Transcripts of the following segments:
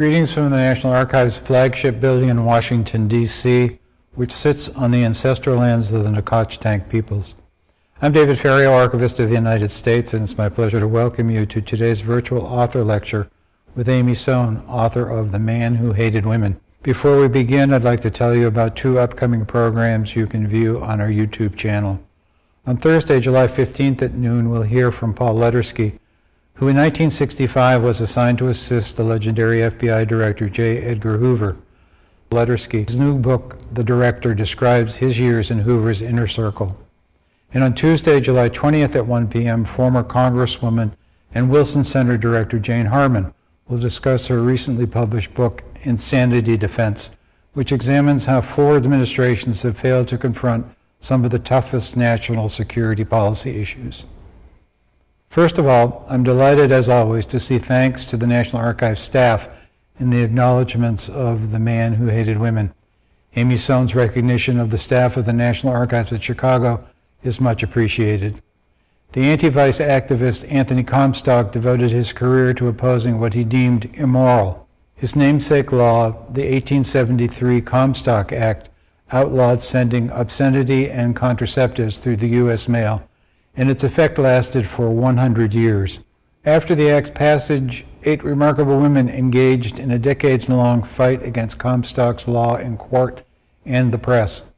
Greetings from the National Archives flagship building in Washington, D.C., which sits on the ancestral lands of the Nacotchtank peoples. I'm David Ferriero, Archivist of the United States, and it's my pleasure to welcome you to today's virtual author lecture with Amy Sohn, author of The Man Who Hated Women. Before we begin, I'd like to tell you about two upcoming programs you can view on our YouTube channel. On Thursday, July 15th at noon, we'll hear from Paul Letersky, who in 1965 was assigned to assist the legendary FBI Director J. Edgar Hoover. Letersky's new book, The Director, describes his years in Hoover's inner circle. And on Tuesday, July 20th at 1 p.m., former Congresswoman and Wilson Center Director Jane Harman will discuss her recently published book, Insanity Defense, which examines how four administrations have failed to confront some of the toughest national security policy issues. First of all, I'm delighted as always to see thanks to the National Archives staff in the acknowledgments of the man who hated women. Amy Sohn's recognition of the staff of the National Archives at Chicago is much appreciated. The anti-vice activist Anthony Comstock devoted his career to opposing what he deemed immoral. His namesake law, the 1873 Comstock Act, outlawed sending obscenity and contraceptives through the U.S. mail and its effect lasted for 100 years. After the Act's passage, eight remarkable women engaged in a decades-long fight against Comstock's law in court and the press.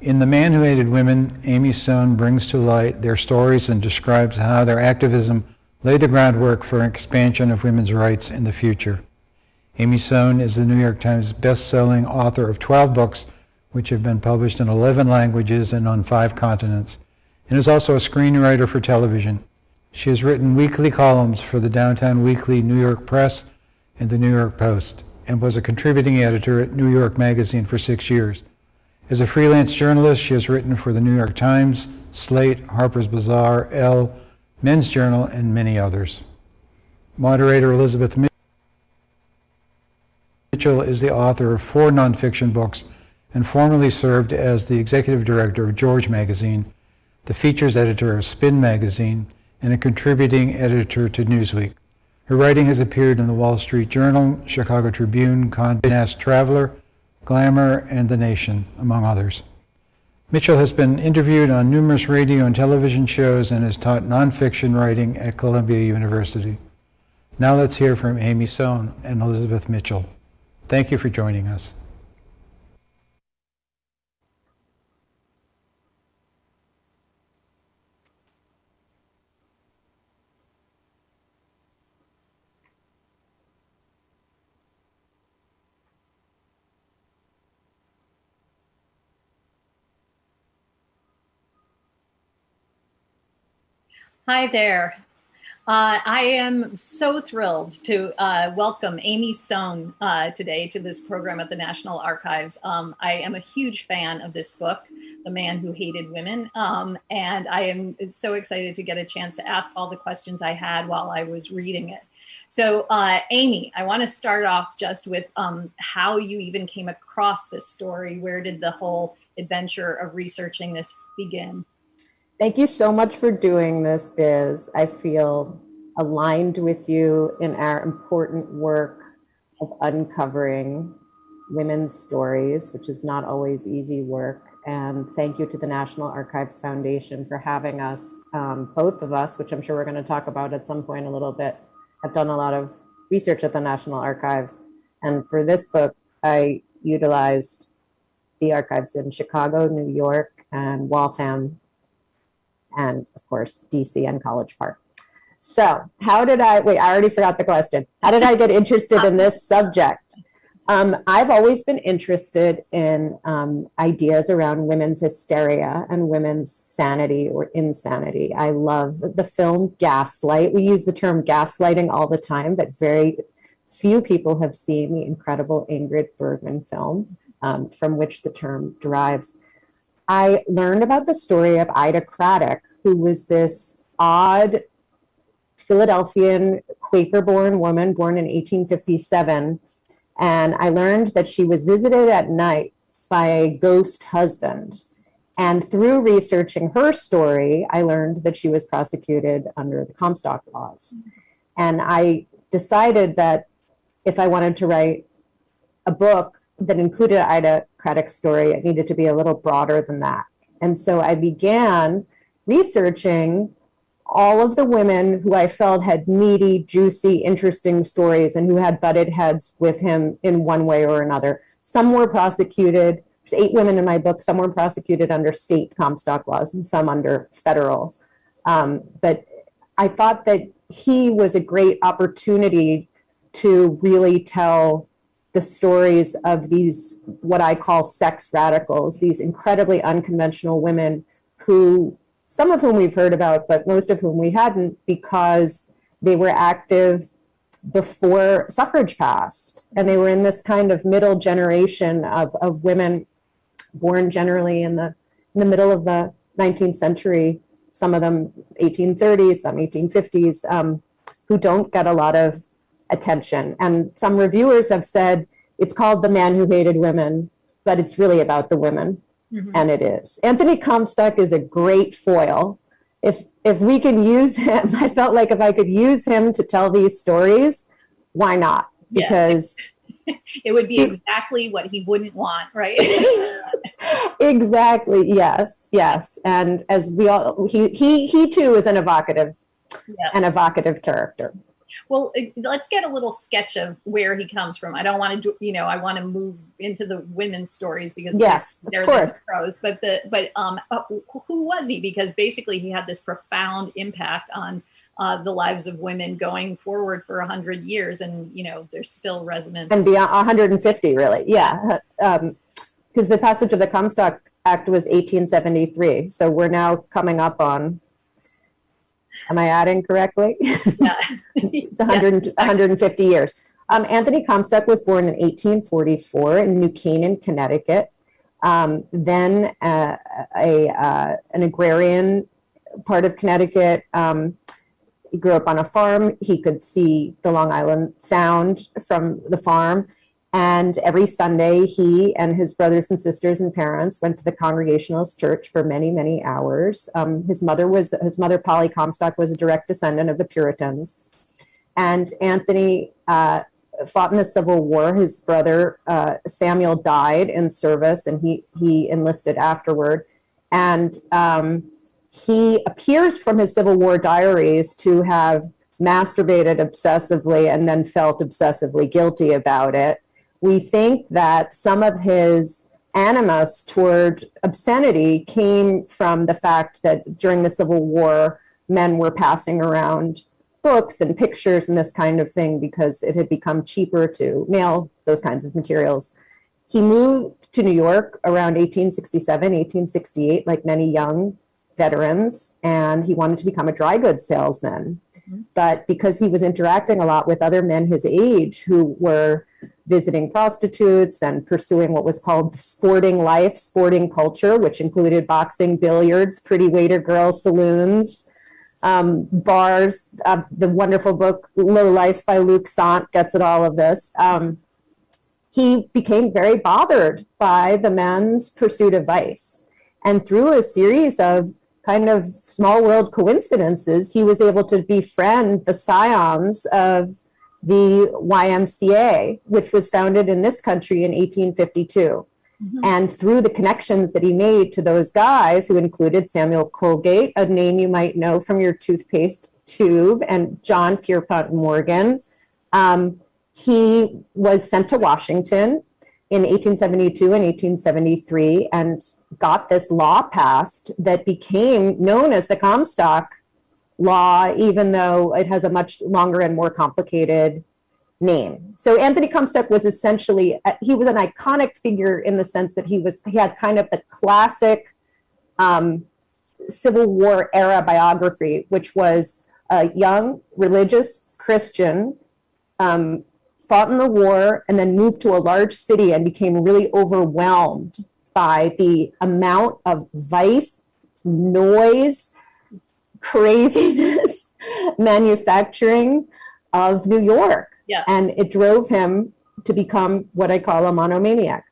In The Man Who Hated Women, Amy Sohn brings to light their stories and describes how their activism laid the groundwork for an expansion of women's rights in the future. Amy Sohn is the New York Times best-selling author of 12 books, which have been published in 11 languages and on five continents and is also a screenwriter for television. She has written weekly columns for the Downtown Weekly New York Press and the New York Post, and was a contributing editor at New York Magazine for six years. As a freelance journalist, she has written for the New York Times, Slate, Harper's Bazaar, Elle, Men's Journal, and many others. Moderator Elizabeth Mitchell is the author of four nonfiction books and formerly served as the executive director of George Magazine, the features editor of Spin magazine, and a contributing editor to Newsweek. Her writing has appeared in the Wall Street Journal, Chicago Tribune, Condé Nast Traveler, Glamour, and The Nation, among others. Mitchell has been interviewed on numerous radio and television shows and has taught nonfiction writing at Columbia University. Now let's hear from Amy Sohn and Elizabeth Mitchell. Thank you for joining us. Hi there. Uh, I am so thrilled to uh, welcome Amy Sohn uh, today to this program at the National Archives. Um, I am a huge fan of this book, The Man Who Hated Women, um, and I am so excited to get a chance to ask all the questions I had while I was reading it. So uh, Amy, I want to start off just with um, how you even came across this story. Where did the whole adventure of researching this begin? Thank you so much for doing this, Biz. I feel aligned with you in our important work of uncovering women's stories, which is not always easy work. And thank you to the National Archives Foundation for having us. Um, both of us, which I'm sure we're going to talk about at some point a little bit, I've done a lot of research at the National Archives. And for this book, I utilized the archives in Chicago, New York, and Waltham, and of course, DC and College Park. So how did I, wait, I already forgot the question. How did I get interested in this subject? Um, I've always been interested in um, ideas around women's hysteria and women's sanity or insanity. I love the film Gaslight. We use the term gaslighting all the time, but very few people have seen the incredible Ingrid Bergman film um, from which the term derives. I learned about the story of Ida Craddock, who was this odd Philadelphian Quaker-born woman born in 1857. And I learned that she was visited at night by a ghost husband. And through researching her story, I learned that she was prosecuted under the Comstock laws. And I decided that if I wanted to write a book that included Ida Craddock's story, it needed to be a little broader than that. And so I began researching all of the women who I felt had meaty, juicy, interesting stories and who had butted heads with him in one way or another. Some were prosecuted. There's eight women in my book. Some were prosecuted under state Comstock laws and some under federal. Um, but I thought that he was a great opportunity to really tell the stories of these, what I call sex radicals, these incredibly unconventional women who some of whom we've heard about, but most of whom we hadn't because they were active before suffrage passed. And they were in this kind of middle generation of, of women born generally in the, in the middle of the 19th century, some of them 1830s, some 1850s, um, who don't get a lot of attention. And some reviewers have said it's called The Man Who Hated Women, but it's really about the women mm-hmm. and it is. Anthony Comstock is a great foil. If if we can use him, I felt like if I could use him to tell these stories, why not? Because yeah. it would be exactly what he wouldn't want, right? exactly. Yes. Yes. And as we all, he he he too is an evocative, yeah. an evocative character. Well, let's get a little sketch of where he comes from. I don't want to, you know, I want to move into the women's stories because yes, they're the pros. But the but um, uh, who was he? Because basically, he had this profound impact on uh, the lives of women going forward for a hundred years, and you know, there's still resonance and beyond 150, really. Yeah, because um, the passage of the Comstock Act was 1873, so we're now coming up on Am I adding correctly? Yeah. 100, yeah. 150 years. Um, Anthony Comstock was born in 1844 in New Canaan, Connecticut. Um, then uh, a, uh, an agrarian part of Connecticut. Um, he grew up on a farm. He could see the Long Island Sound from the farm. And every Sunday, he and his brothers and sisters and parents went to the Congregationalist Church for many, many hours. Um, his mother was his mother, Polly Comstock, was a direct descendant of the Puritans. And Anthony uh, fought in the Civil War. His brother uh, Samuel died in service, and he he enlisted afterward. And um, he appears from his Civil War diaries to have masturbated obsessively and then felt obsessively guilty about it we think that some of his animus toward obscenity came from the fact that during the Civil War, men were passing around books and pictures and this kind of thing because it had become cheaper to mail those kinds of materials. He moved to New York around 1867, 1868, like many young veterans, and he wanted to become a dry goods salesman. Mm-hmm. But because he was interacting a lot with other men his age who were visiting prostitutes and pursuing what was called the sporting life, sporting culture, which included boxing, billiards, pretty waiter girls, saloons, um, bars. Uh, the wonderful book Low Life by Luc Sante gets at all of this. Um, he became very bothered by the men's pursuit of vice. And through a series of kind of small world coincidences, he was able to befriend the scions of the YMCA, which was founded in this country in 1852. Mm-hmm. And through the connections that he made to those guys, who included Samuel Colgate, a name you might know from your toothpaste tube, and John Pierpont Morgan, um, he was sent to Washington in 1872 and 1873 and got this law passed that became known as the Comstock law, even though it has a much longer and more complicated name. So Anthony Comstock was essentially, uh, he was an iconic figure in the sense that he was, he had kind of the classic um, Civil War era biography, which was a young religious Christian, um, fought in the war and then moved to a large city and became really overwhelmed by the amount of vice, noise, craziness manufacturing of New York. Yeah. And it drove him to become what I call a monomaniac.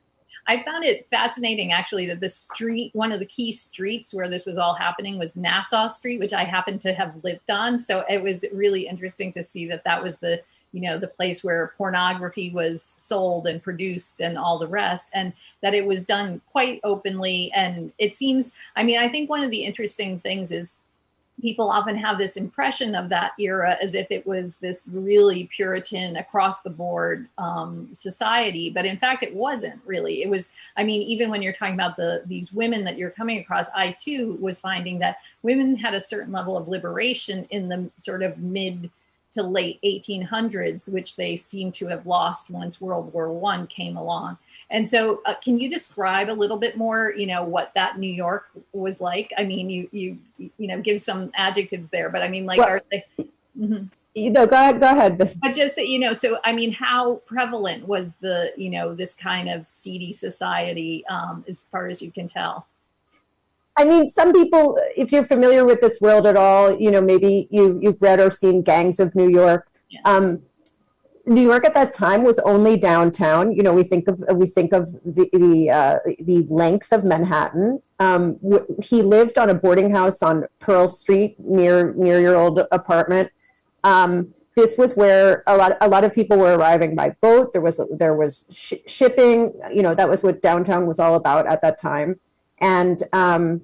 I found it fascinating actually that the street, one of the key streets where this was all happening was Nassau Street, which I happen to have lived on. So it was really interesting to see that that was the you know, the place where pornography was sold and produced and all the rest, and that it was done quite openly. And it seems, I mean, I think one of the interesting things is people often have this impression of that era as if it was this really Puritan across the board um, society, but in fact, it wasn't really. It was, I mean, even when you're talking about the these women that you're coming across, I too was finding that women had a certain level of liberation in the sort of mid to late 1800s, which they seem to have lost once World War One came along. And so, uh, can you describe a little bit more, you know, what that New York was like? I mean, you you you know, give some adjectives there, but I mean, like, well, are they? Mhm. You know, go ahead. Go ahead. But just you know, so I mean, how prevalent was the you know this kind of seedy society, um, as far as you can tell? I mean, some people, if you're familiar with this world at all, you know, maybe you you've read or seen Gangs of New York. Yeah. Um, New York at that time was only downtown. You know, we think of we think of the the, uh, the length of Manhattan. Um, w- he lived on a boarding house on Pearl Street near near your old apartment. Um, this was where a lot a lot of people were arriving by boat. There was there was sh- shipping. You know, that was what downtown was all about at that time. And um,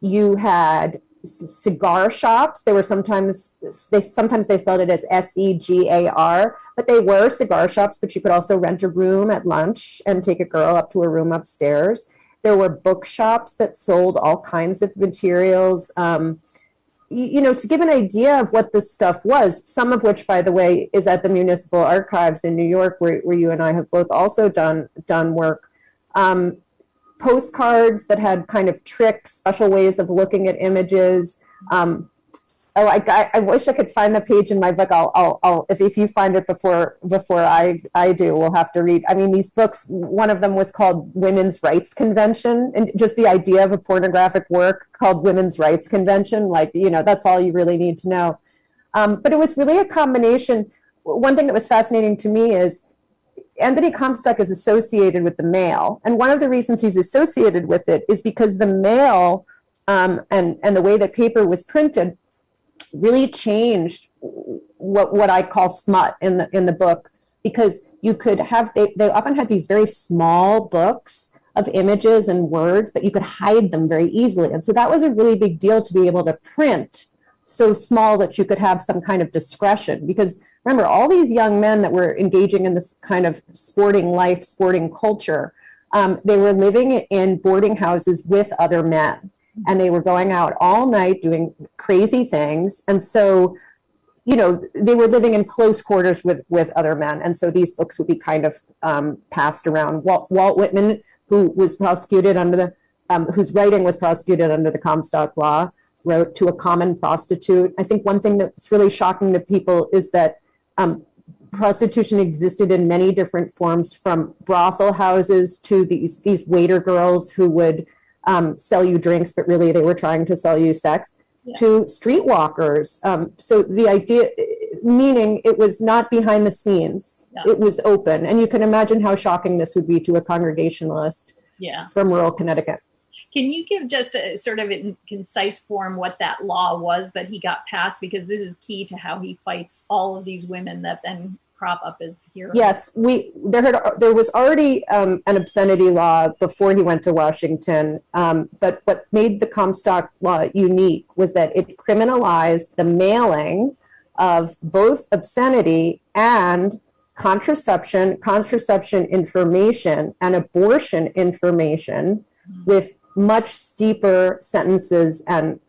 you had cigar shops. They were sometimes they sometimes they spelled it as S E G A R, but they were cigar shops. But you could also rent a room at lunch and take a girl up to a room upstairs. There were bookshops that sold all kinds of materials. Um, you, know, to give an idea of what this stuff was, some of which, by the way, is at the Municipal Archives in New York, where, where you and I have both also done done work. Um, postcards that had kind of tricks, special ways of looking at images. Um, I, I, I wish I could find the page in my book. I'll, I'll, I'll if, if you find it before before I, I do, we'll have to read. I mean, these books. One of them was called Women's Rights Convention, and just the idea of a pornographic work called Women's Rights Convention, like you know, that's all you really need to know. Um, but it was really a combination. One thing that was fascinating to me is Anthony Comstock is associated with the mail. And one of the reasons he's associated with it is because the mail um, and, and the way that paper was printed really changed what, what I call smut in the, in the book, because you could have, they, they often had these very small books of images and words, but you could hide them very easily. And so that was a really big deal to be able to print so small that you could have some kind of discretion because remember all these young men that were engaging in this kind of sporting life sporting culture um, they were living in boarding houses with other men. And they were going out all night doing crazy things. And so you know they were living in close quarters with with other men. And so these books would be kind of um, passed around. Walt, walt whitman who was prosecuted under the um, whose writing was prosecuted under the comstock law wrote to a common prostitute. I think one thing that's really shocking to people is that um, prostitution existed in many different forms from brothel houses to these these waiter girls who would um, sell you drinks but really they were trying to sell you sex Yeah. to streetwalkers um, so the idea meaning it was not behind the scenes Yeah. it was open and you can imagine how shocking this would be to a congregationalist Yeah. from rural connecticut Can you give just a sort of in concise form what that law was that he got passed? Because this is key to how he fights all of these women that then crop up as heroes. Yes, we there had there was already um, an obscenity law before he went to Washington, um, but what made the Comstock law unique was that it criminalized the mailing of both obscenity and contraception, contraception information, and abortion information with much steeper sentences and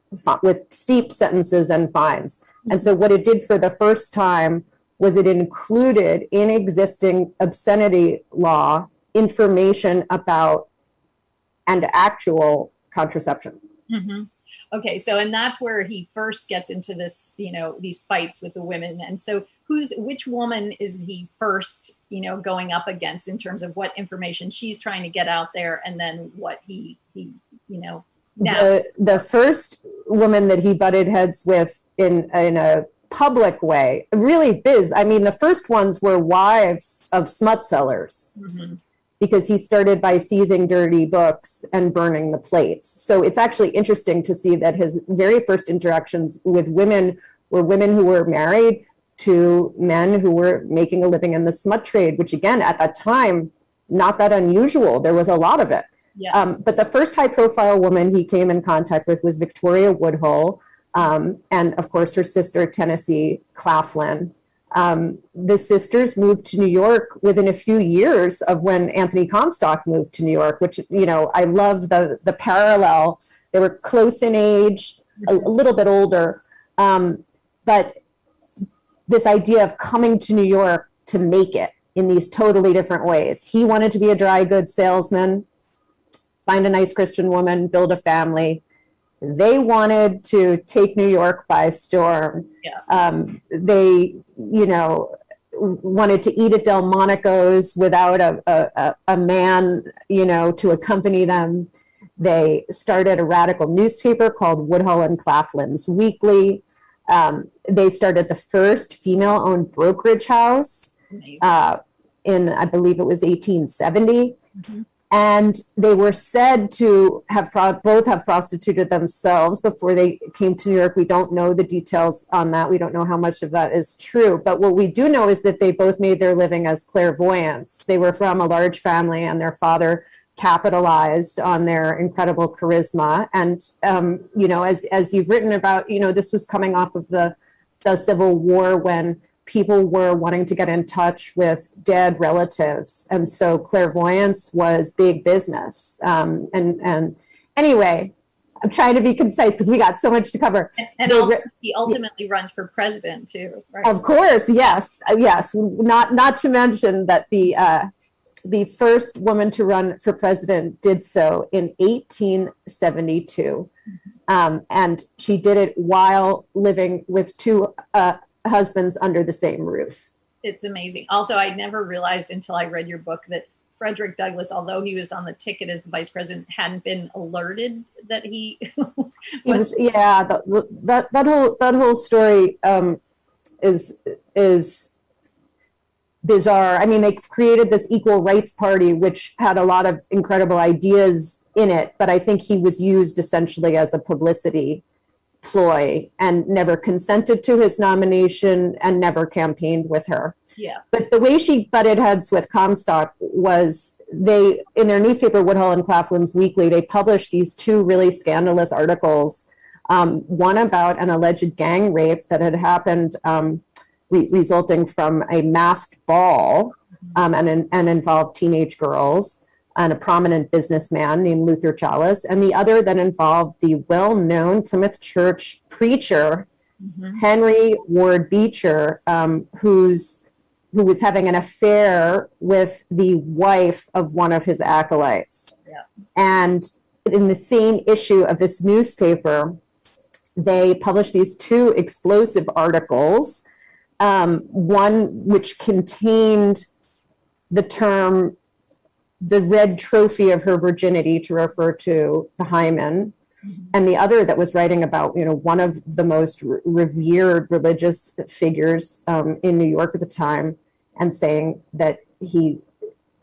with steep sentences and fines. And so what it did for the first time was it included in existing obscenity law information about and actual contraception. hmm Okay, so and that's where he first gets into this, you know, these fights with the women. And so, who's which woman is he first, you know, going up against in terms of what information she's trying to get out there, and then what he he, you know, now. The, the first woman that he butted heads with in, in a public way, really biz. I mean, the first ones were wives of smut sellers. Mhm. because he started by seizing dirty books and burning the plates. So it's actually interesting to see that his very first interactions with women were women who were married to men who were making a living in the smut trade, which again, at that time, not that unusual. There was a lot of it. Yes. Um, but the first high profile woman he came in contact with was Victoria Woodhull, um, and of course her sister, Tennessee Claflin. Um, the sisters moved to New York within a few years of when Anthony Comstock moved to New York, which, you know, I love the, the parallel. They were close in age, a, a little bit older. Um, but this idea of coming to New York to make it in these totally different ways. He wanted to be a dry goods salesman, find a nice Christian woman, build a family. They wanted to take New York by storm. Yeah. Um, they, you know, wanted to eat at Delmonico's without a, a, a man, you know, to accompany them. They started a radical newspaper called Woodhull and Claflin's Weekly. Um, they started the first female-owned brokerage house uh, in, I believe it was 1870. Mhm. And they were said to have pro- both have prostituted themselves before they came to New York. We don't know the details on that. We don't know how much of that is true. But what we do know is that they both made their living as clairvoyants. They were from a large family, and their father capitalized on their incredible charisma. And um, you know, as as you've written about, you know, this was coming off of the the Civil War when people were wanting to get in touch with dead relatives, and so clairvoyance was big business. Um, and and anyway, I'm trying to be concise because we got so much to cover. And, and he ultimately runs for president too, right? Of course, yes, yes. Not not to mention that the uh, the first woman to run for president did so in 1872, um, and she did it while living with two uh, husbands under the same roof. It's amazing. Also, I never realized until I read your book that Frederick Douglass, although he was on the ticket as the vice president, hadn't been alerted that he He was, yeah, the, the, that that whole that whole story um, is is bizarre. I mean, they created this equal rights party, which had a lot of incredible ideas in it, but I think he was used essentially as a publicity ploy and never consented to his nomination and never campaigned with her. yeah. But the way she butted heads with Comstock was they, in their newspaper, Woodhull and Claflin's Weekly, they published these two really scandalous articles. Um, one about an alleged gang rape that had happened, um, re- resulting from a masked ball um, and, and involved teenage girls and a prominent businessman named Luther Challis, and the other that involved the well known Plymouth Church preacher Mhm. Henry Ward Beecher, um, who's who was having an affair with the wife of one of his acolytes. Yeah. And in the same issue of this newspaper, they published these two explosive articles. Um, one which contained the term the red trophy of her virginity to refer to the hymen and the other that was writing about you know one of the most re- revered religious figures um, in New York at the time, and saying that he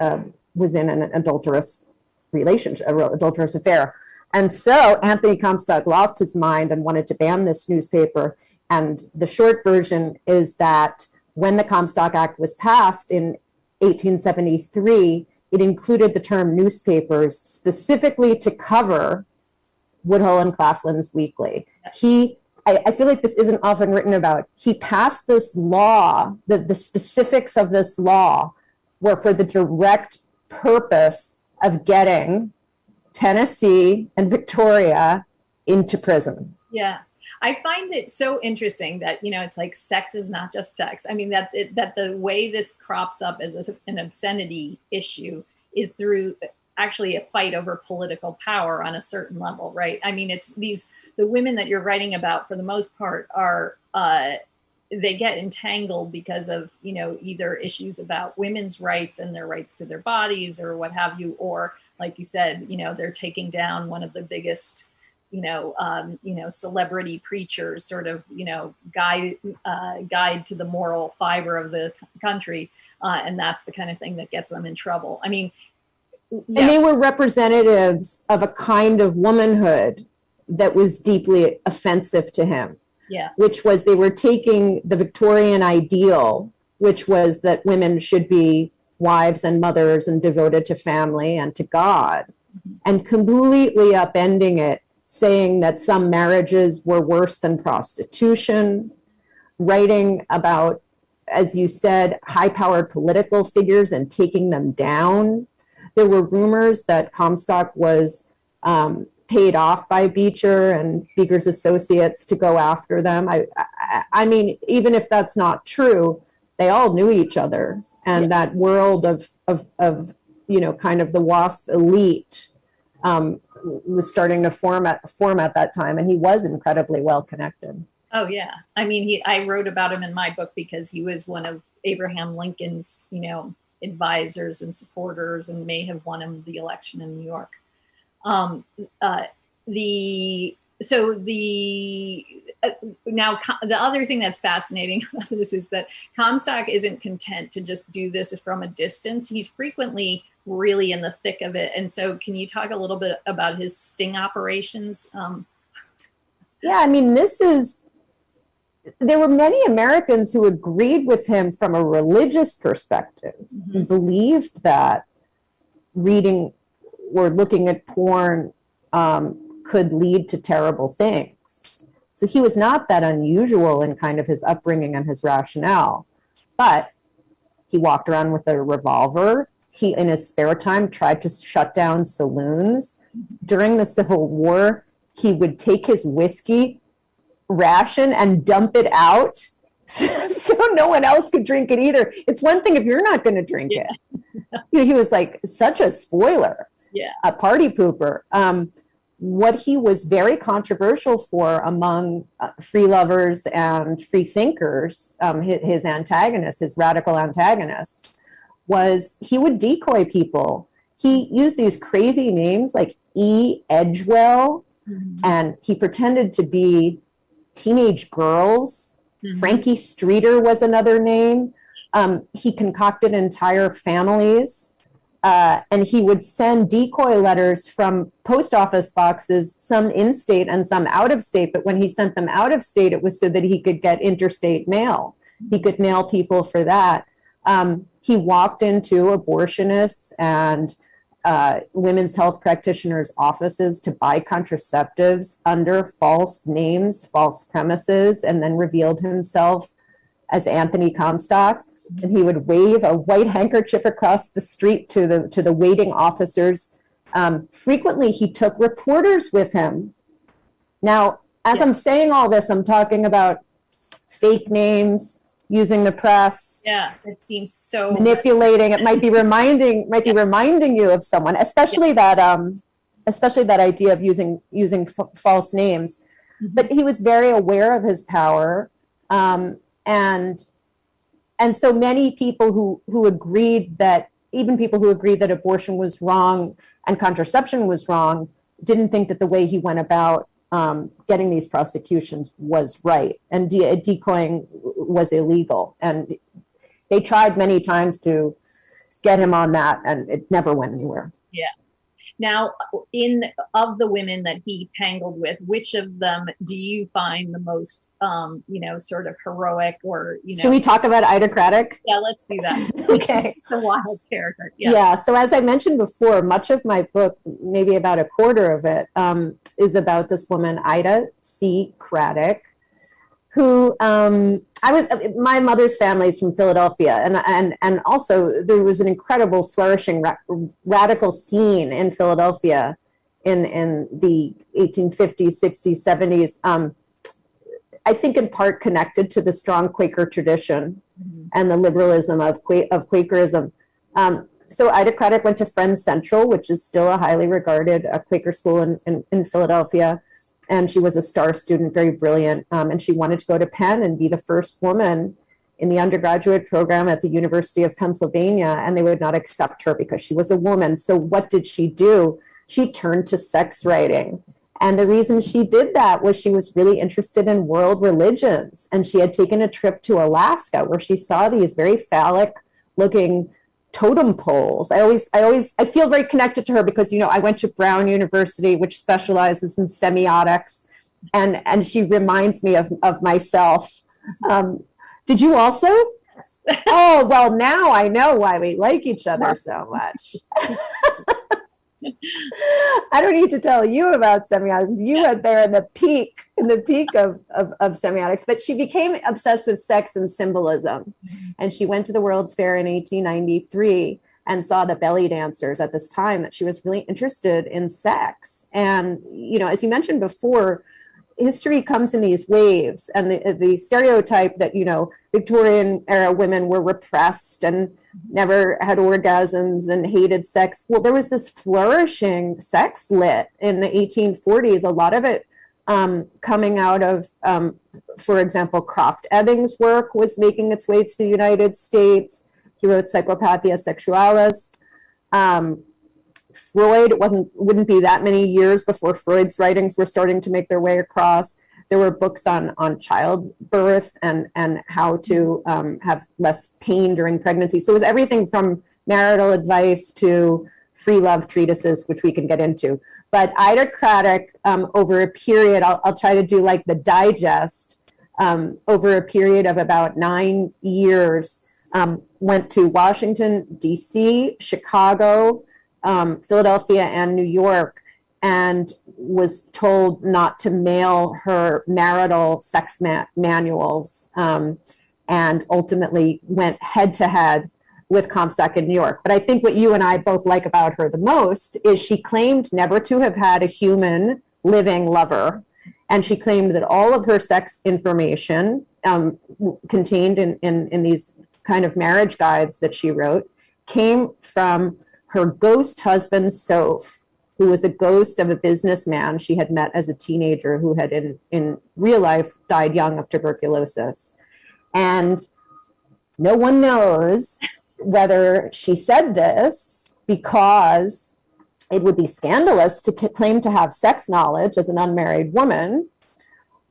uh, was in an adulterous relationship, an adulterous affair. And so Anthony Comstock lost his mind and wanted to ban this newspaper. And the short version is that when the Comstock Act was passed in 1873, it included the term newspapers specifically to cover Woodhull and Claflin's Weekly. He, I, I feel like this isn't often written about. He passed this law, the, the specifics of this law were for the direct purpose of getting Tennessee and Victoria into prison. Yeah. I find it so interesting that you know it's like sex is not just sex. I mean that it, that the way this crops up as a, an obscenity issue is through actually a fight over political power on a certain level, right? I mean it's these the women that you're writing about for the most part are uh, they get entangled because of you know either issues about women's rights and their rights to their bodies or what have you, or like you said, you know they're taking down one of the biggest you know, um, you know, celebrity preachers, sort of, you know, guide uh, guide to the moral fiber of the country, uh, and that's the kind of thing that gets them in trouble. I mean, yeah, And they were representatives of a kind of womanhood that was deeply offensive to him. Yeah. which was they were taking the Victorian ideal, which was that women should be wives and mothers and devoted to family and to God, and completely upending it, saying that some marriages were worse than prostitution, writing about, as you said, high powered political figures and taking them down. There were rumors that Comstock was um, paid off by Beecher and Beecher's associates to go after them. I, I, I mean, even if that's not true, they all knew each other, and Yeah. that world of of of you know, kind of the WASP elite um, was starting to form at form at that time, and he was incredibly well connected. Oh yeah. I mean, he I wrote about him in my book because he was one of Abraham Lincoln's, you know, advisors and supporters and may have won him the election in New York. Um uh the so the uh, now the other thing that's fascinating about this is that Comstock isn't content to just do this from a distance. He's frequently really in the thick of it. And so can you talk a little bit about his sting operations? Um, Yeah, I mean, this is. There were many Americans who agreed with him from a religious perspective, who believed that reading or looking at porn um, could lead to terrible things. So he was not that unusual in kind of his upbringing and his rationale. But he walked around with a revolver. He, in his spare time, tried to shut down saloons. During the Civil War, he would take his whiskey ration and dump it out so no one else could drink it either. It's one thing if you're not going to drink Yeah. it. You know, he was like such a spoiler, Yeah. a party pooper. Um, what he was very controversial for among uh, free lovers and free thinkers, um, his, his antagonists, his radical antagonists, was he would decoy people. He used these crazy names like E. Edgewell, and he pretended to be teenage girls. Mhm. Frankie Streeter was another name. Um, he concocted entire families. Uh, and he would send decoy letters from post office boxes, some in state and some out of state. But when he sent them out of state, it was so that he could get interstate mail. He could nail people for that. Um, he walked into abortionists and uh, women's health practitioners' offices to buy contraceptives under false names, false premises, and then revealed himself as Anthony Comstock. And he would wave a white handkerchief across the street to the to the waiting officers. Um, frequently, he took reporters with him. Now, as. I'm saying all this, I'm talking about fake names, using the press Yeah, it seems so. manipulating it might be reminding might be reminding you of someone especially that um especially that idea of using using f- false names Mhm. but he was very aware of his power um and and so many people who who agreed that even people who agreed that abortion was wrong and contraception was wrong didn't think that the way he went about um, getting these prosecutions was right. And de- decoying was illegal. And they tried many times to get him on that and it never went anywhere Now, in of the women that he tangled with, which of them do you find the most, um, you know, sort of heroic or you know? should we talk about ida craddock yeah, let's do that. okay the wild character. yeah. Yeah. so as i mentioned before much of my book maybe about a quarter of it um, is about this woman ida c craddock who um, I was my mother's family is from Philadelphia, and and and also there was an incredible flourishing ra- radical scene in Philadelphia in in the 1850s, 60s, 70s. Um, I think in part connected to the strong Quaker tradition Mhm. and the liberalism of Qua- of Quakerism. Um, so Ida Craddock went to Friends Central, which is still a highly regarded uh, Quaker school in, in, in Philadelphia. And she was a star student, very brilliant. Um, and she wanted to go to Penn and be the first woman in the undergraduate program at the University of Pennsylvania. And they would not accept her because she was a woman. So what did she do? She turned to sex writing. And the reason she did that was she was really interested in world religions. And she had taken a trip to Alaska where she saw these very phallic looking totem poles. I always, I always, I feel very connected to her because, you know, I went to Brown University, which specializes in semiotics. and and she reminds me of of myself. Um, did you also? Yes. Oh well, now I know why we like each other so much. I don't need to tell you about semiotics. You went there in the peak, in the peak of, of, of semiotics. But she became obsessed with sex and symbolism. Mm-hmm. And she went to the World's Fair in 1893 and saw the belly dancers at this time that she was really interested in sex. And, you know, as you mentioned before, history comes in these waves and the, the stereotype that, you know, Victorian era women were repressed and never had orgasms and hated sex. Well, there was this flourishing sex lit in the 1840s, a lot of it um, coming out of, um, for example, Krafft-Ebing's work was making its way to the United States. He wrote Psychopathia Sexualis. Um, Freud, it wasn't, wouldn't be that many years before Freud's writings were starting to make their way across. There were books on, on childbirth and, and how to um, have less pain during pregnancy. So it was everything from marital advice to free love treatises, which we can get into. But Ida Craddock, um, over a period, I'll, I'll try to do like the digest, um, over a period of about nine years, um, went to Washington, D.C., Chicago, um, Philadelphia, and New York, and was told not to mail her marital sex ma manuals, um, and ultimately went head to head with Comstock in New York. But I think what you and I both like about her the most is she claimed never to have had a human living lover. And she claimed that all of her sex information um, contained in, in, in these kind of marriage guides that she wrote came from her ghost husband, Soph, who was the ghost of a businessman she had met as a teenager who had in, in real life died young of tuberculosis. And no one knows whether she said this because it would be scandalous to claim to have sex knowledge as an unmarried woman,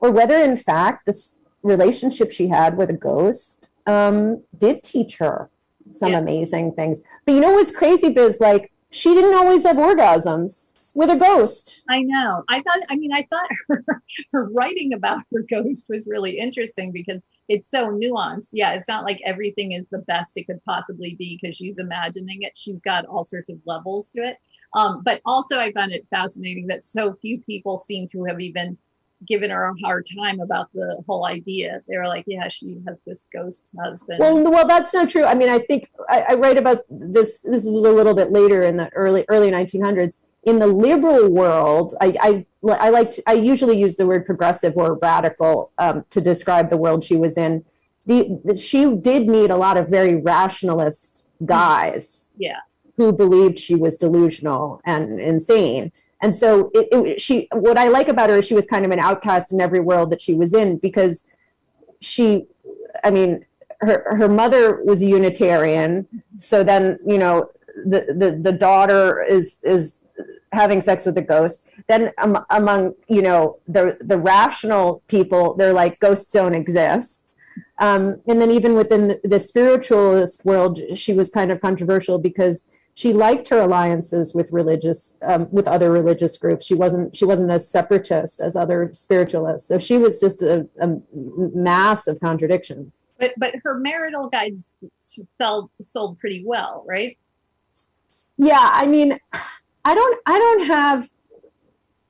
or whether in fact this relationship she had with a ghost um, did teach her some Yeah. amazing things. But you know what's crazy, Biz? Like, she didn't always have orgasms with a ghost. I know. I thought, I mean, I thought her, her writing about her ghost was really interesting because it's so nuanced. Yeah, it's not like everything is the best it could possibly be because she's imagining it. She's got all sorts of levels to it. Um, but also, I found it fascinating that so few people seem to have even given her a hard time about the whole idea. They were like, yeah, she has this ghost husband. Well, well, that's not true. I mean, I think I, I write about this. This was a little bit later in the early early 1900s. In the liberal world, I I, I like to, I usually use the word progressive or radical um, to describe the world she was in. The, the she did meet a lot of very rationalist guys. Yeah. Who believed she was delusional and insane. And so it, it, she, what I like about her is she was kind of an outcast in every world that she was in because she, I mean, her, her mother was a Unitarian. So then, you know, the, the, the daughter is, is having sex with a ghost. Then um, among, you know, the, the rational people, they're like, ghosts don't exist. Um, and then even within the, the spiritualist world, she was kind of controversial because she liked her alliances with religious um, with other religious groups. She wasn't she wasn't as separatist as other spiritualists. So she was just a, a mass of contradictions. But but her marital guides sold sold pretty well, right? yeah i mean i don't i don't have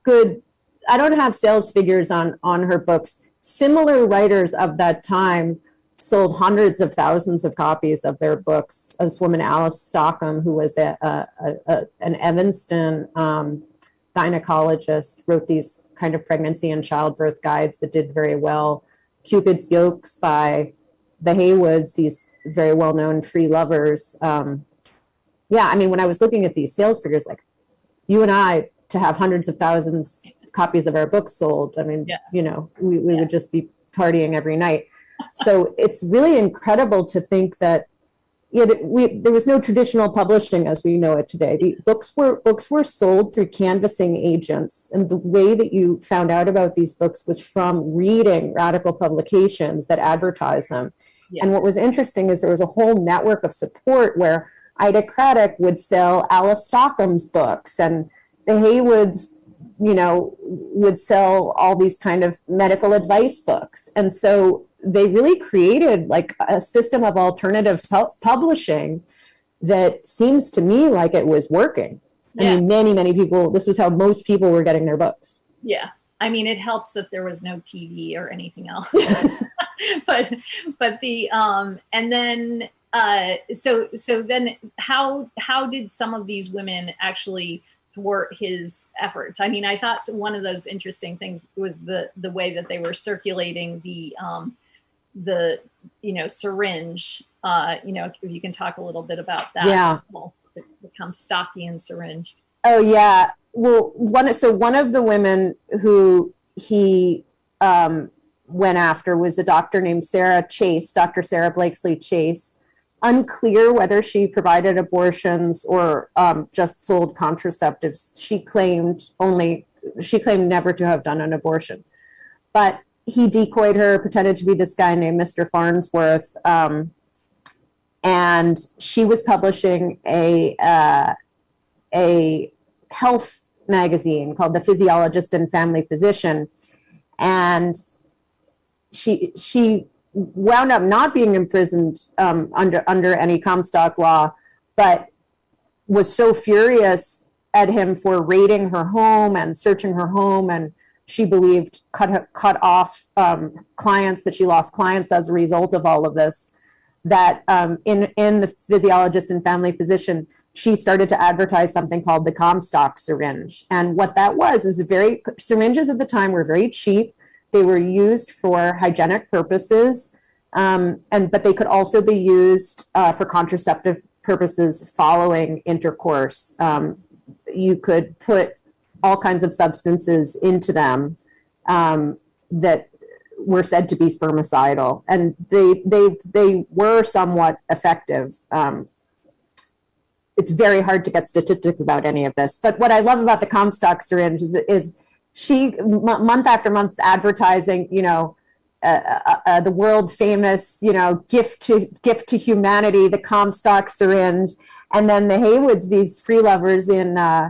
good i don't have sales figures on on her books. Similar writers of that time sold hundreds of thousands of copies of their books. This woman, Alice Stockham, who was a, a, a, an Evanston um, gynecologist, wrote these kind of pregnancy and childbirth guides that did very well. Cupid's Yokes by the Heywoods, these very well-known free lovers. Um, yeah, I mean, when I was looking at these sales figures, like you and I, to have hundreds of thousands of copies of our books sold, I mean, Yeah. you know, we, we Yeah. would just be partying every night so it's really incredible to think that yeah we there was no traditional publishing as we know it today the books were books were sold through canvassing agents and the way that you found out about these books was from reading radical publications that advertised them Yeah. and what was interesting is there was a whole network of support where ida craddock would sell alice stockham's books and the heywoods you know, would sell all these kind of medical advice books. And so they really created like a system of alternative pu- publishing that seems to me like it was working. I mean, many, many people, this was how most people were getting their books. Yeah. I mean, it helps that there was no TV or anything else. but but the um and then uh so so then how how did some of these women actually thwart his efforts? I mean, I thought one of those interesting things was the the way that they were circulating the um the you know syringe uh you know if you can talk a little bit about that Yeah. well, the, the Comstockian syringe Oh yeah. Well, one so one of the women who he um, went after was a doctor named Sarah Chase, Dr. Sarah Blakesley Chase. Unclear whether she provided abortions or um, just sold contraceptives. She claimed only she claimed never to have done an abortion, but he decoyed her, pretended to be this guy named Mr. Farnsworth, um, and she was publishing a uh, a health magazine called The Physiologist and Family Physician. And she she wound up not being imprisoned um, under under any Comstock law, but was so furious at him for raiding her home and searching her home and she believed cut cut off um, clients that she lost clients as a result of all of this that um, in in the physiologist and family physician she started to advertise something called the Comstock syringe. And what that was was very syringes at the time were very cheap. They were used for hygienic purposes, um, and but they could also be used uh, for contraceptive purposes following intercourse. Um, you could put all kinds of substances into them um, that were said to be spermicidal, and they they they were somewhat effective. Um, it's very hard to get statistics about any of this. But what I love about the Comstock syringe is, is she month after month advertising, you know, uh, uh, uh, the world famous, you know, gift to gift to humanity, the Comstock syringe, and then the Heywoods, these free lovers in uh,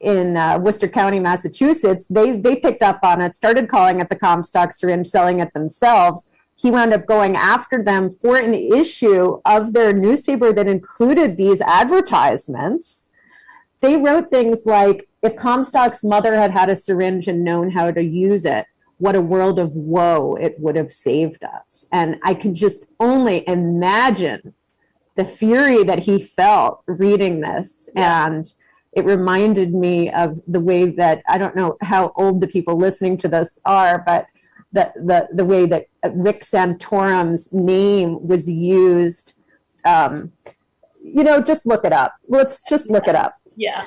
in uh, Worcester County, Massachusetts, they they picked up on it, started calling it the Comstock syringe, selling it themselves he wound up going after them for an issue of their newspaper that included these advertisements. They wrote things like, if Comstock's mother had had a syringe and known how to use it, what a world of woe it would have saved us. And I can just only imagine the fury that he felt reading this. And it reminded me of the way that I don't know how old the people listening to this are, but the, the, the way that Rick Santorum's name was used. Um, you know, just look it up. Let's just look it up. yeah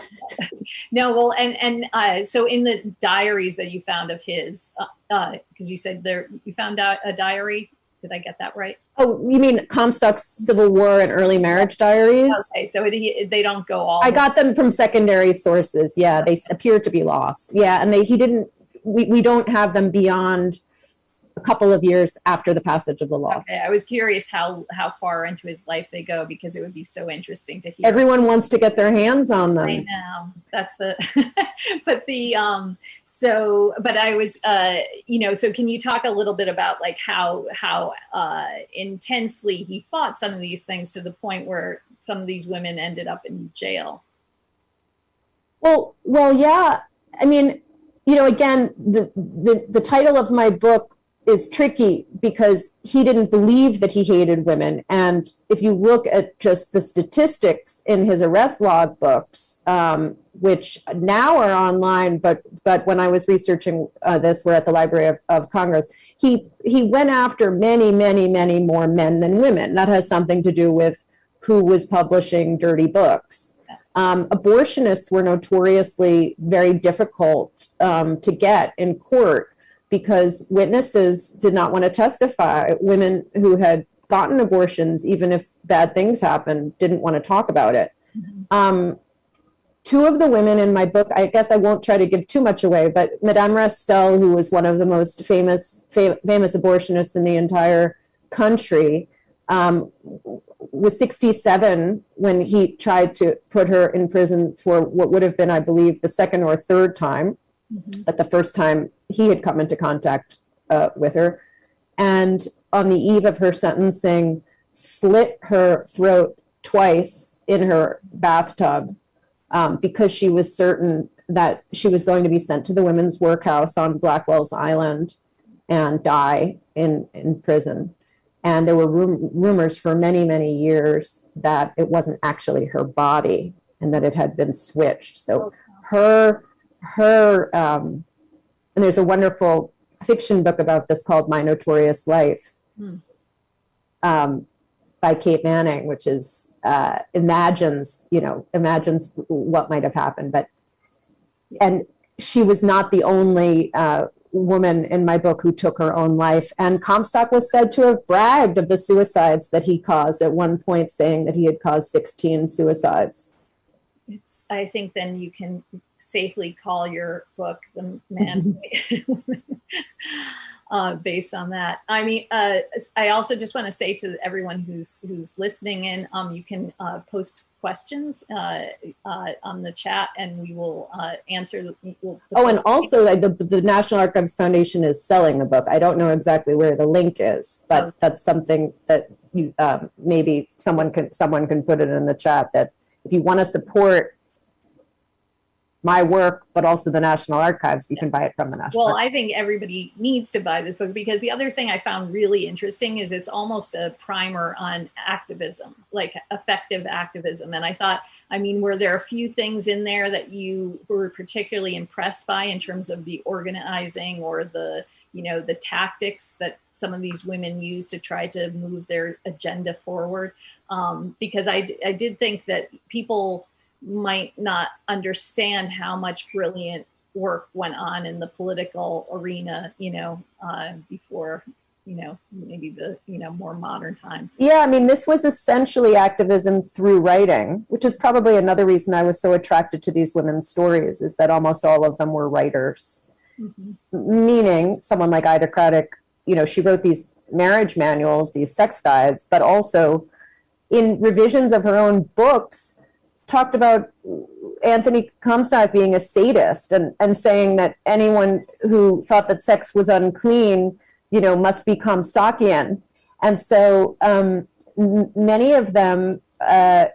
no well and and uh so in the diaries that you found of his uh uh because you said there you found out a diary did i get that right Oh, you mean Comstock's Civil War and Early Marriage Diaries? okay so it, they don't go all I got them from secondary sources. Yeah, they appear to be lost. Yeah, and they he didn't. We, we don't have them beyond a couple of years after the passage of the law. okay i was curious how how far into his life they go because it would be so interesting to hear Everyone wants to get their hands on them. I know that's the, but the um. So, but I was uh, you know, so can you talk a little bit about like how how uh intensely he fought some of these things to the point where some of these women ended up in jail? Well, well, yeah. I mean, you know, again, the the the title of my book is tricky because he didn't believe that he hated women, and if you look at just the statistics in his arrest log books, um, which now are online, but but when I was researching uh, this, we're at the Library of, of Congress. He he went after many, many, many more men than women. That has something to do with who was publishing dirty books. Um, abortionists were notoriously very difficult um, to get in court because witnesses did not want to testify. Women who had gotten abortions, even if bad things happened, didn't want to talk about it. Um, two of the women in my book, I guess I won't try to give too much away, but Madame Restell, who was one of the most famous fam- famous abortionists in the entire country, um, was 67 when he tried to put her in prison for what would have been, I believe, the second or third time. Mhm. but the first time he had come into contact uh, with her. And on the eve of her sentencing, slit her throat twice in her bathtub um, because she was certain that she was going to be sent to the women's workhouse on Blackwell's Island and die in, in prison. And there were rum- rumors for many, many years that it wasn't actually her body and that it had been switched. So her, her, um, and there's a wonderful fiction book about this called My Notorious Life Hmm. um, by Kate Manning, which is uh, imagines, you know, imagines what might have happened. But and she was not the only uh, woman in my book who took her own life. And Comstock was said to have bragged of the suicides that he caused at one point, saying that he had caused 16 suicides. It's, I think then you can safely call your book the man uh, based on that. I mean, uh, I also just want to say to everyone who's who's listening in, um, you can uh, post questions uh, uh, on the chat, and we will uh, answer. The, we'll Oh, and also like, the, the National Archives Foundation is selling a book. I don't know exactly where the link is, but Oh. that's something that you um, maybe someone can someone can put it in the chat that if you want to support my work, but also the National Archives, you can buy it from the National. Well, Archives. I think everybody needs to buy this book because the other thing I found really interesting is it's almost a primer on activism, like effective activism. And I thought, I mean, were there a few things in there that you were particularly impressed by in terms of the organizing or the, you know, the tactics that some of these women use to try to move their agenda forward? Um, because I did think that people might not understand how much brilliant work went on in the political arena, you know, uh, before, you know, maybe the, you know, more modern times. Yeah, I mean, this was essentially activism through writing, which is probably another reason I was so attracted to these women's stories, is that almost all of them were writers. Mhm. meaning someone like Ida Craddock, you know, she wrote these marriage manuals, these sex guides, but also in revisions of her own books, talked about Anthony Comstock being a sadist and, and saying that anyone who thought that sex was unclean, you know, must be Comstockian. And so um, many of them uh,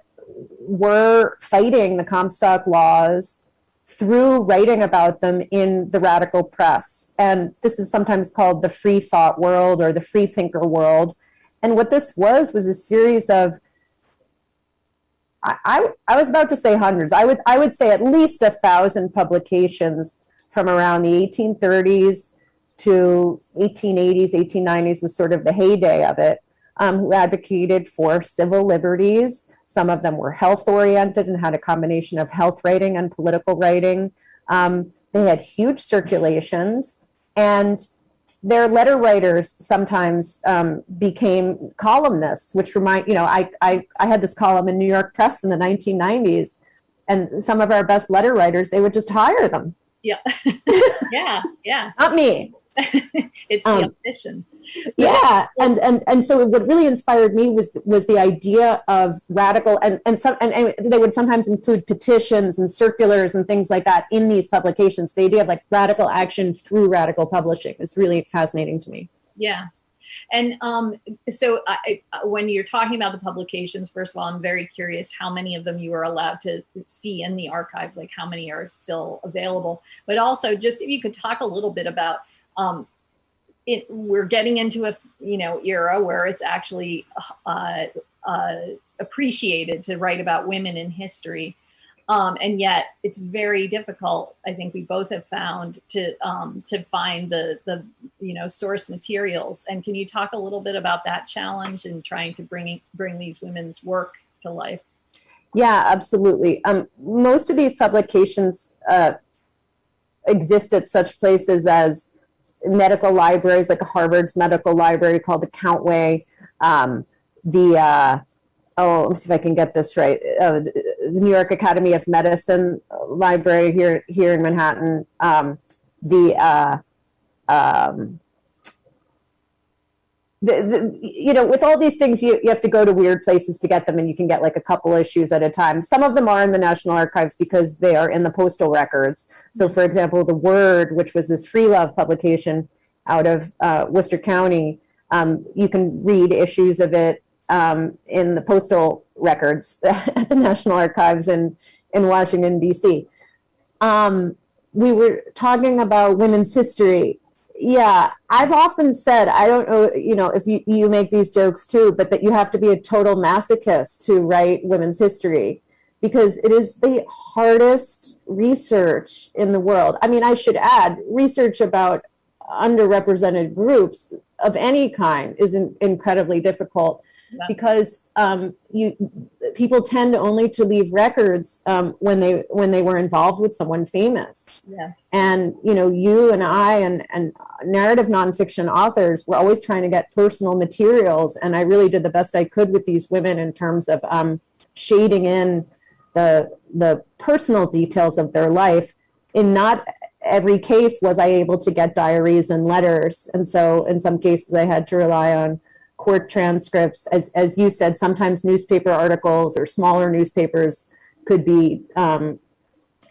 were fighting the Comstock laws through writing about them in the radical press. And this is sometimes called the free thought world or the free thinker world. And what this was was a series of I, I, I was about to say hundreds. I would I would say at least a thousand publications from around the 1830s to 1880s, 1890s was sort of the heyday of it, um, who advocated for civil liberties. Some of them were health oriented and had a combination of health writing and political writing. Um, they had huge circulations, and their letter writers sometimes um, became columnists, which remind you know I, I I had this column in New York Press in the 1990s, and some of our best letter writers they would just hire them, Yeah. yeah. Yeah. not me. it's the um, opposition. yeah and and and so what really inspired me was was the idea of radical and and some and, and they would sometimes include petitions and circulars and things like that in these publications the idea of like radical action through radical publishing is really fascinating to me Yeah. And um, so I, when you're talking about the publications, first of all, I'm very curious how many of them you are allowed to see in the archives, like how many are still available. But also, just if you could talk a little bit about um, it, we're getting into a you know era where it's actually uh, uh, appreciated to write about women in history. Um, and yet it's very difficult. I think we both have found to um, to find the the you know source materials. And can you talk a little bit about that challenge and trying to bring bring these women's work to life? yeah absolutely um, most of these publications uh, exist at such places as medical libraries like harvard's medical library called the countway um, the uh, oh let me see if i can get this right uh, the new york academy of medicine library here here in manhattan um, the uh, um, the, the, you know, with all these things, you, you have to go to weird places to get them, and you can get like a couple issues at a time. Some of them are in the National Archives because they are in the postal records. So, for example, The Word, which was this free love publication out of uh, Worcester County, um, you can read issues of it um, in the postal records at the National Archives in, in Washington, D.C. Um, we were talking about women's history. Yeah i've often said i don't know you know if you, you make these jokes too but that you have to be a total masochist to write women's history because it is the hardest research in the world. I mean i should add research about underrepresented groups of any kind is in, incredibly difficult Yeah. because um, you people tend only to leave records um, when they when they were involved with someone famous Yes. and you know you and i and and narrative nonfiction authors were always trying to get personal materials and i really did the best i could with these women in terms of um, shading in the the personal details of their life in not every case was i able to get diaries and letters and so in some cases i had to rely on court transcripts as as you said sometimes newspaper articles or smaller newspapers could be um,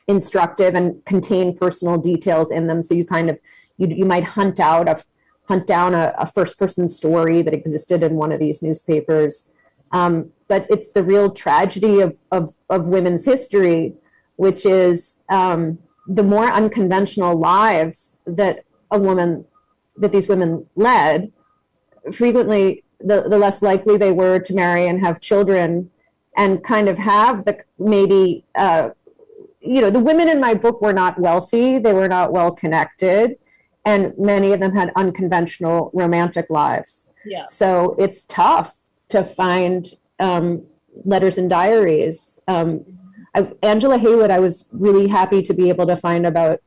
instructive and contain personal details in them. So you kind of you you might hunt out a hunt down a, a first person story that existed in one of these newspapers. Um, but it's the real tragedy of, of, of women's history, which is um, the more unconventional lives that a woman that these women led, frequently the, the less likely they were to marry and have children and kind of have the maybe uh, you know, the women in my book were not wealthy, they were not well connected, and many of them had unconventional romantic lives. Yeah. So it's tough to find um, letters and diaries. Um, I, Angela Heywood, I was really happy to be able to find about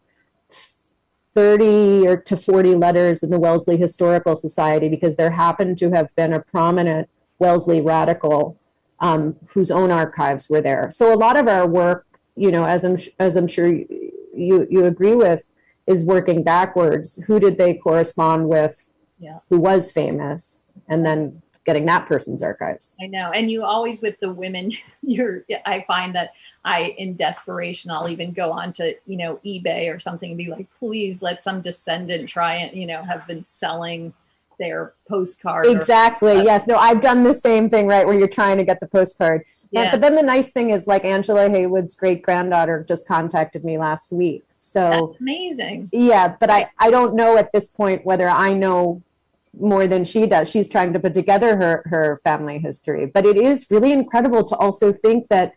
30 or to 40 letters in the Wellesley Historical Society because there happened to have been a prominent Wellesley radical um, whose own archives were there. So a lot of our work you know, as I'm as I'm sure you you agree with, is working backwards. Who did they correspond with? Yeah. Who was famous, and then getting that person's archives. I know. And you always with the women, you're I find that I in desperation I'll even go on to, you know, eBay or something and be like, please let some descendant try and, you know, have been selling their postcard. Exactly. Uh, yes. No, I've done the same thing. Right, where you're trying to get the postcard. But- yeah. But then the nice thing is, like Angela Heywood's great granddaughter just contacted me last week. So That's amazing. Yeah, but I, I don't know at this point whether I know more than she does. She's trying to put together her, her family history. But it is really incredible to also think that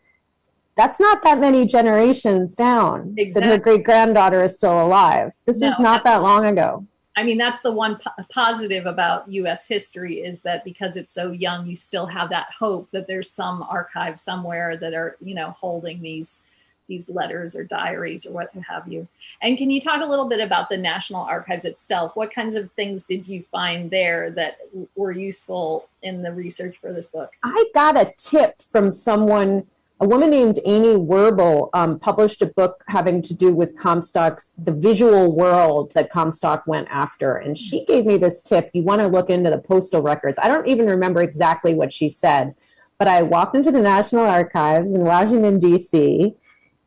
that's not that many generations down that her great granddaughter is still alive. This is not that long ago. I mean, that's the one po- positive about US history is that because it's so young, you still have that hope that there's some archive somewhere that are, you know, holding these these letters or diaries or what have you. And can you talk a little bit about the National Archives itself? What kinds of things did you find there that were useful in the research for this book? I got a tip from someone, a woman named Amy Werbel um, published a book having to do with Comstock's, the visual world that Comstock went after. And she gave me this tip. You want to look into the postal records. I don't even remember exactly what she said, but I walked into the National Archives in Washington, D.C.,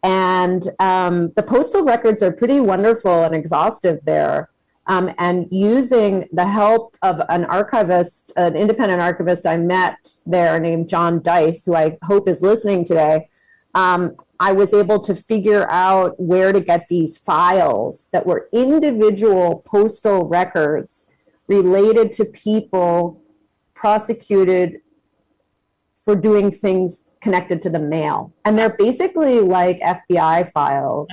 and um, the postal records are pretty wonderful and exhaustive there. Um, and using the help of an archivist, an independent archivist I met there named John Dice, who I hope is listening today, um, I was able to figure out where to get these files that were individual postal records related to people prosecuted for doing things connected to the mail. And they're basically like FBI files.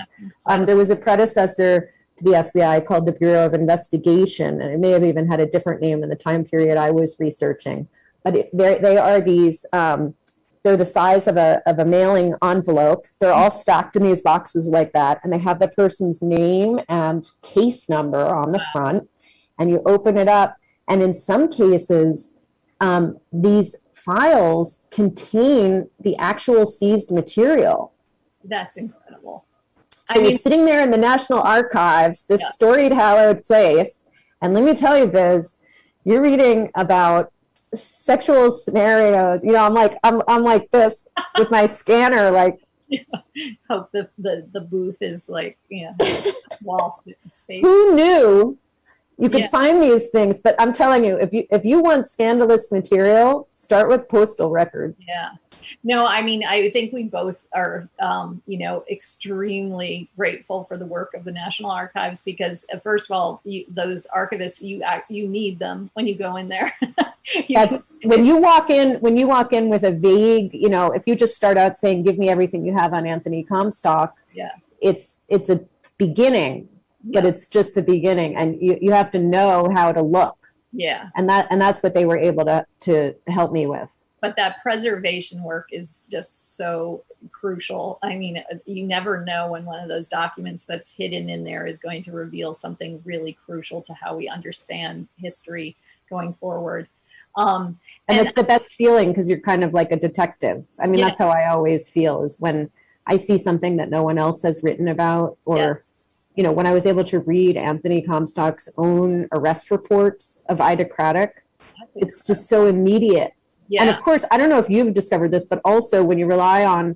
Um, there was a predecessor to the FBI called the Bureau of Investigation, and it may have even had a different name in the time period I was researching. But it, they're- these, um, they're the size of a, of a mailing envelope. They're all stacked in these boxes like that, and they have the person's name and case number on the front. And you open it up, and in some cases, um, these files contain the actual seized material. That's incredible. So I you're sitting there in the National Archives, this Yeah. storied, hallowed place, and let me tell you, Biz, you're reading about sexual scenarios. You know, I'm like, I'm, I'm like this with my scanner, like, Hope the, the, the booth is like, you know, wall space. who knew you could Yeah. find these things? But I'm telling you, if you, if you want scandalous material, start with postal records. Yeah. No, I mean, I think we both are, um, you know, extremely grateful for the work of the National Archives because, uh, first of all, you, those archivists, you you need them when you go in there. That's when you walk in, when you walk in with a vague, you know, if you just start out saying, give me everything you have on Anthony Comstock, Yeah. it's, it's a beginning, but it's just the beginning and you, you have to know how to look. yeah. And that, and that's what they were able to, to help me with. but that preservation work is just so crucial. I mean, uh, you never know when one of those documents that's hidden in there is going to reveal something really crucial to how we understand history going forward. Um, And, And- it's the best feeling because you're kind of like a detective. I mean, Yeah. that's how I always feel is when I see something that no one else has written about or, Yeah. You know, when I was able to read Anthony Comstock's own arrest reports of Ida Craddock, it's just so immediate. yeah, And of course, I don't know if you've discovered this, but also when you rely on,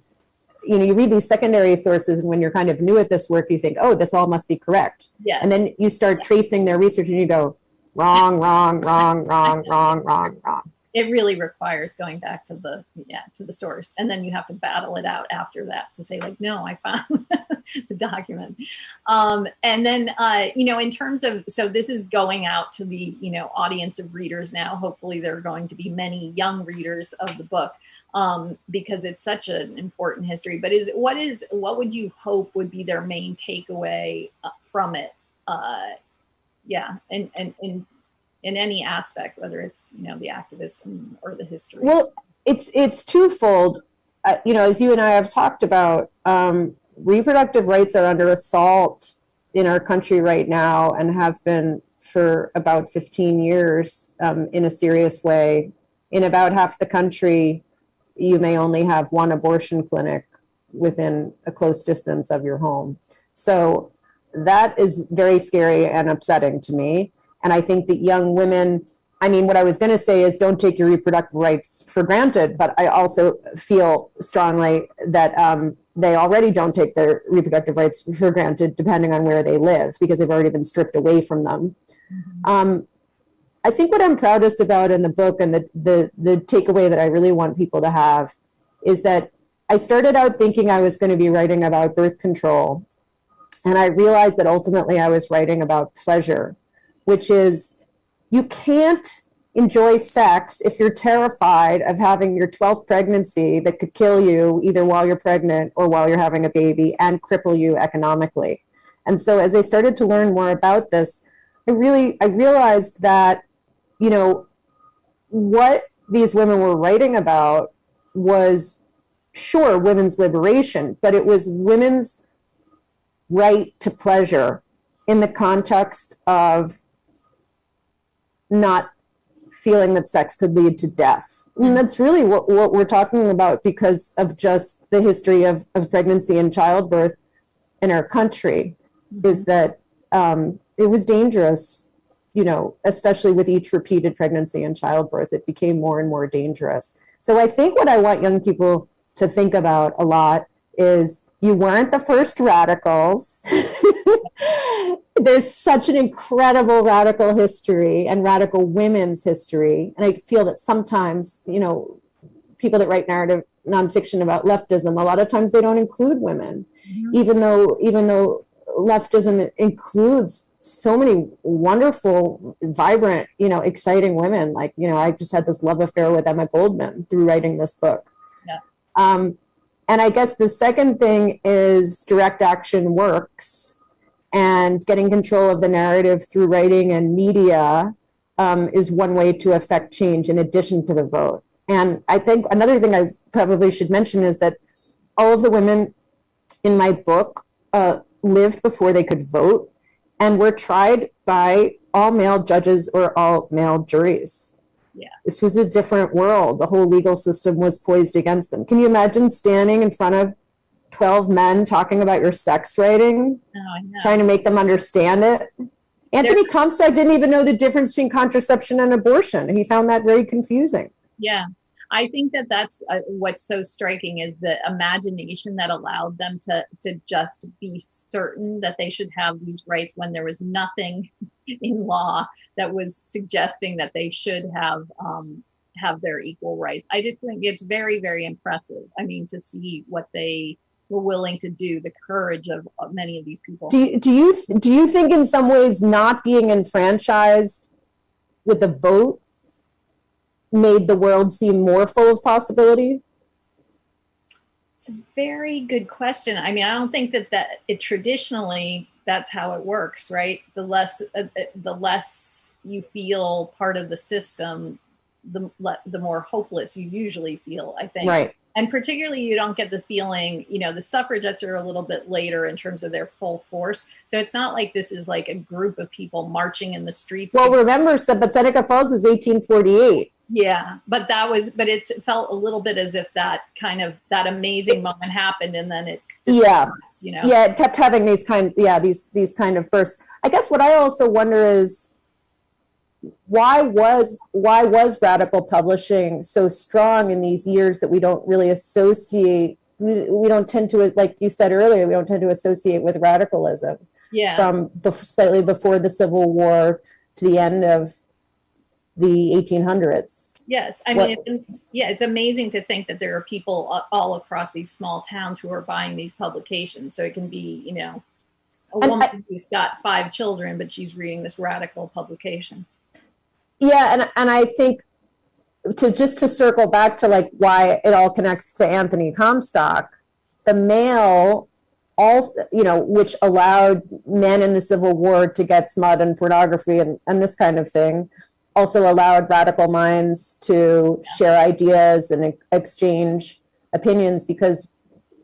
you know, you read these secondary sources and when you're kind of new at this work, you think, oh, this all must be correct. yes. And then you start tracing their research and you go, wrong, wrong, wrong, wrong, wrong, wrong, wrong. It really requires going back to the yeah to the source and then you have to battle it out after that to say like no i found the document. Um, and then uh, you know in terms of so this is going out to the you know audience of readers now. Hopefully there are going to be many young readers of the book um, because it's such an important history. But is what is what would you hope would be their main takeaway uh, from it? Uh, yeah and and and in any aspect, whether it's you know the activist or the history. Well, it's it's twofold. Uh, you know, as you and I have talked about, um, reproductive rights are under assault in our country right now and have been for about 15 years um, in a serious way. In about half the country, you may only have one abortion clinic within a close distance of your home. So that is very scary and upsetting to me. And I think that young women, I mean, what I was going to say is don't take your reproductive rights for granted, but I also feel strongly that um, they already don't take their reproductive rights for granted, depending on where they live, because they've already been stripped away from them. Um, I think what I'm proudest about in the book and the, the, the takeaway that I really want people to have is that I started out thinking I was going to be writing about birth control. And I realized that ultimately I was writing about pleasure, which is you can't enjoy sex if you're terrified of having your 12th pregnancy that could kill you either while you're pregnant or while you're having a baby and cripple you economically. And so as I started to learn more about this, I really I realized that you know what these women were writing about was sure women's liberation, but it was women's right to pleasure in the context of not feeling that sex could lead to death. And that's really what, what we're talking about because of just the history of, of pregnancy and childbirth in our country is that um, it was dangerous, you know, especially with each repeated pregnancy and childbirth, it became more and more dangerous. So I think what I want young people to think about a lot is you weren't the first radicals. There's such an incredible radical history and radical women's history. And I feel that sometimes, you know, people that write narrative nonfiction about leftism, a lot of times they don't include women, even though even though leftism includes so many wonderful, vibrant, you know, exciting women. Like, you know, I just had this love affair with Emma Goldman through writing this book. Yeah. Um, and I guess the second thing is direct action works and getting control of the narrative through writing and media um, is one way to affect change in addition to the vote. And I think another thing I probably should mention is that all of the women in my book uh, lived before they could vote and were tried by all male judges or all male juries. Yeah. This was a different world. The whole legal system was poised against them. Can you imagine standing in front of 12 men talking about your sex writing, Oh, I trying to make them understand it? Anthony Comstock didn't even know the difference between contraception and abortion. And he found that very confusing. Yeah. I think that that's uh, what's so striking is the imagination that allowed them to to just be certain that they should have these rights when there was nothing in law that was suggesting that they should have um, have their equal rights. I just think it's very very impressive. I mean, to see what they were willing to do, the courage of, of many of these people. Do you, do you do you think in some ways not being enfranchised with the vote made the world seem more full of possibility? It's a very good question. I mean, I don't think that that it traditionally that's how it works, right? The less uh, uh the less you feel part of the system, the the more hopeless you usually feel. I think. Right. And particularly, you don't get the feeling, you know, the suffragettes are a little bit later in terms of their full force. So it's not like this is like a group of people marching in the streets. Well, remember, but Seneca Falls was 1848. Yeah, but that was, but it's, it felt a little bit as if that kind of that amazing moment happened, and then it, Yeah. you know. Yeah, it kept having these kind, yeah, these these kind of bursts. I guess what I also wonder is why was why was radical publishing so strong in these years that we don't really associate we, we don't tend to like you said earlier we don't tend to associate with radicalism yeah, from bef- slightly before the civil war to the end of the 1800s yes. I mean, it, yeah, it's amazing to think that there are people all across these small towns who are buying these publications. So it can be, you know, a And woman who's got five children, but she's reading this radical publication. yeah and and i think to just to circle back to like why it all connects to anthony comstock the mail also you know which allowed men in the civil war to get smut and pornography and, and this kind of thing also allowed radical minds to share ideas and exchange opinions because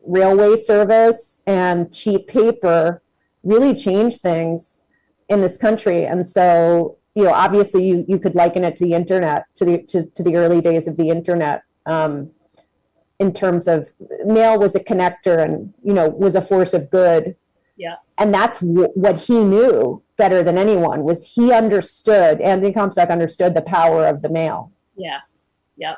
railway service and cheap paper really changed things in this country. And so you know obviously you you could liken it to the internet to the to, to the early days of the internet um, in terms of mail was a connector and you know was a force of good. Yeah. and that's what he knew better than anyone was he understood anthony comstock understood the power of the mail Yeah. Yep.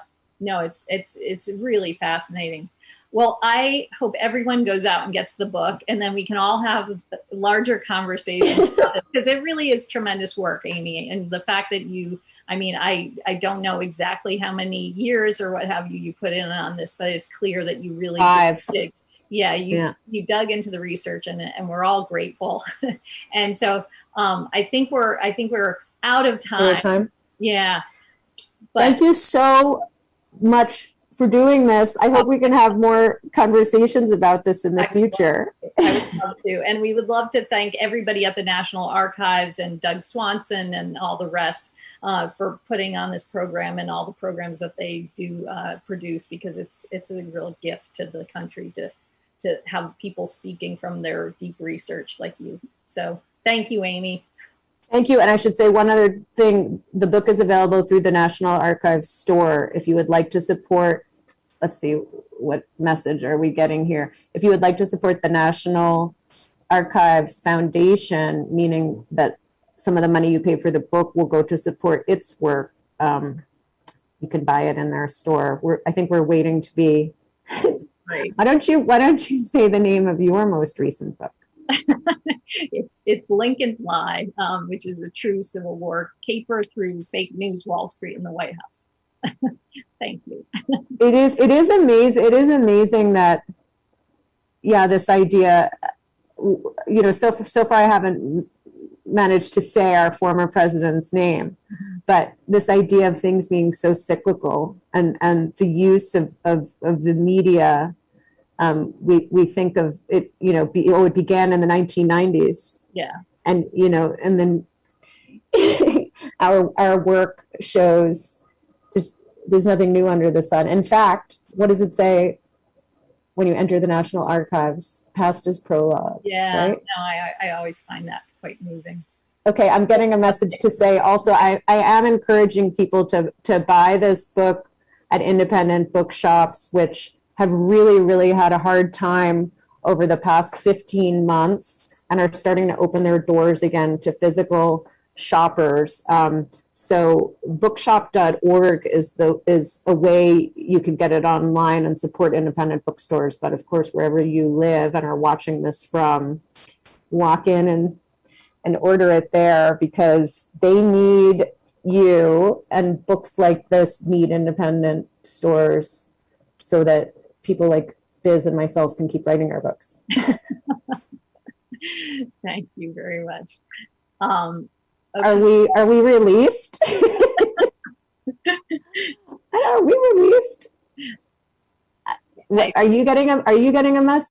No, it's it's it's really fascinating. Well, I hope everyone goes out and gets the book and then we can all have larger conversations because it really is tremendous work, Amy. And the fact that you I mean, I I don't know exactly how many years or what have you you put in on this, but it's clear that you really Five. dig. Yeah, you Yeah. you dug into the research and and we're all grateful. and so um I think we're I think we're out of time. time Yeah. But thank you so much for doing this i hope we can have more conversations about this in the I would love future I would love to. And we would love to thank everybody at the National Archives and Doug Swanson and all the rest uh, for putting on this program and all the programs that they do uh, produce because it's it's a real gift to the country to to have people speaking from their deep research like you. So thank you, Amy. Thank you. And I should say one other thing. The book is available through the National Archives store. If you would like to support, let's see, what message are we getting here? If you would like to support the National Archives Foundation, meaning that some of the money you pay for the book will go to support its work, um, you can buy it in their store. We're, I think we're waiting to be. Why don't you Why don't you say the name of your most recent book? It's it's Lincoln's Lie, um, which is a true Civil War caper through fake news Wall Street and the White House. thank you. it is it is amazing it is amazing that yeah this idea you know so so far i haven't managed to say our former president's name but this idea of things being so cyclical and and the use of of, of the media um, we we think of it you know be, oh it began in the 1990s Yeah. and you know and then our our work shows there's there's nothing new under the sun in fact what does it say when you enter the national archives past is prologue Yeah. Right? No, I I I always find that quite moving. okay i'm getting a message to say also i i am encouraging people to to buy this book at independent bookshops which have really really had a hard time over the past 15 months and are starting to open their doors again to physical shoppers. Um, so bookshop.org is the is a way you can get it online and support independent bookstores. But of course, wherever you live and are watching this from, walk in and and order it there because they need you and books like this need independent stores so that people like Biz and myself can keep writing our books. Thank you very much. Um, Are we are we released? are we released? Are you getting a are you getting a message?